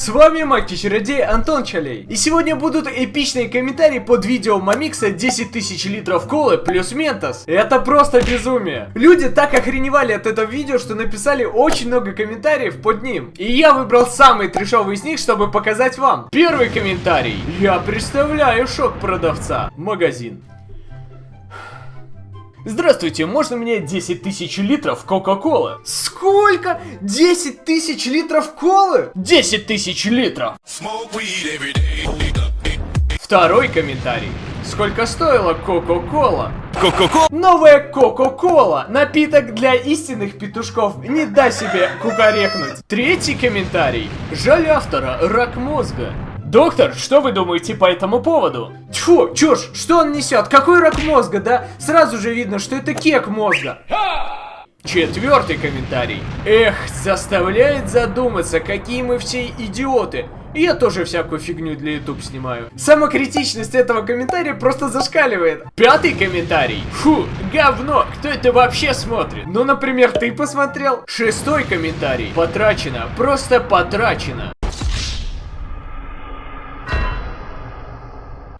С вами Маки-чародей Антон Чалей. И сегодня будут эпичные комментарии под видео Мамикса 10 тысяч литров колы плюс Ментос. Это просто безумие. Люди так охреневали от этого видео, что написали очень много комментариев под ним. И я выбрал самый трешовый из них, чтобы показать вам. Первый комментарий. Я представляю шок продавца. Магазин. Здравствуйте, можно мне 10 тысяч литров Кока-Колы? Сколько? 10 тысяч литров колы? 10 тысяч литров! Второй комментарий. Сколько стоила Кока-Кола? Ко-ко-ко. Новая Кока-Кола. Напиток для истинных петушков. Не дай себе кукарекнуть. Третий комментарий. Жаль автора. Рак мозга. Доктор, что вы думаете по этому поводу? Тьфу, чушь, что он несет? Какой рак мозга, да? Сразу же видно, что это кек мозга. Четвертый комментарий. Эх, заставляет задуматься, какие мы все идиоты. И я тоже всякую фигню для YouTube снимаю. Самокритичность этого комментария просто зашкаливает. Пятый комментарий. Фу, говно, кто это вообще смотрит? Ну, например, ты посмотрел. Шестой комментарий. Потрачено, просто потрачено.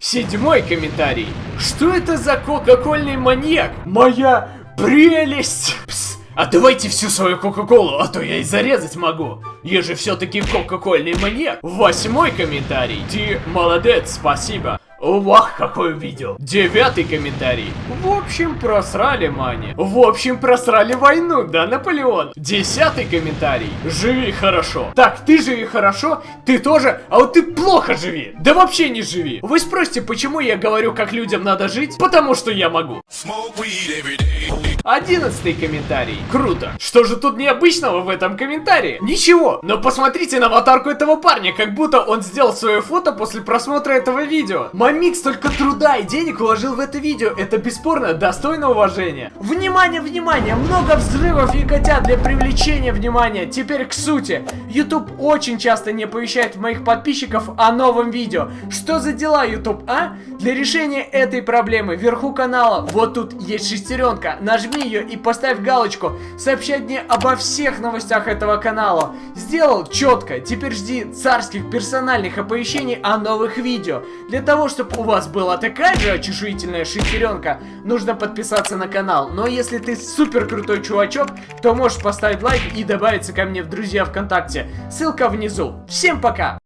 Седьмой комментарий. Что это за кока-кольный маньяк? Моя прелесть! Пс, а давайте всю свою кока-колу, а то я и зарезать могу. Я же все-таки кока-кольный маньяк. Восьмой комментарий. Ты молодец, спасибо. Вах, какое видео. Девятый комментарий. В общем, просрали Мани. В общем, просрали войну, да, Наполеон? Десятый комментарий. Живи хорошо. Так, ты живи хорошо, ты тоже, а вот ты плохо живи. Да вообще не живи. Вы спросите, почему я говорю, как людям надо жить? Потому что я могу. Одиннадцатый комментарий. Круто. Что же тут необычного в этом комментарии? Ничего. Но посмотрите на аватарку этого парня, как будто он сделал свое фото после просмотра этого видео. Мамикс только труда и денег вложил в это видео. Это бесспорно достойно уважения. Внимание, внимание! Много взрывов и котят для привлечения внимания. Теперь к сути. YouTube очень часто не оповещает моих подписчиков о новом видео. Что за дела, YouTube, а? Для решения этой проблемы вверху канала вот тут есть шестеренка. Нажми ее и поставь галочку. Сообщать мне обо всех новостях этого канала. Сделал четко. Теперь жди царских персональных оповещений о новых видео. Для того, чтобы у вас была такая же очешуительная шестеренка, нужно подписаться на канал. Но если ты супер крутой чувачок, то можешь поставить лайк и добавиться ко мне в друзья ВКонтакте. Ссылка внизу. Всем пока!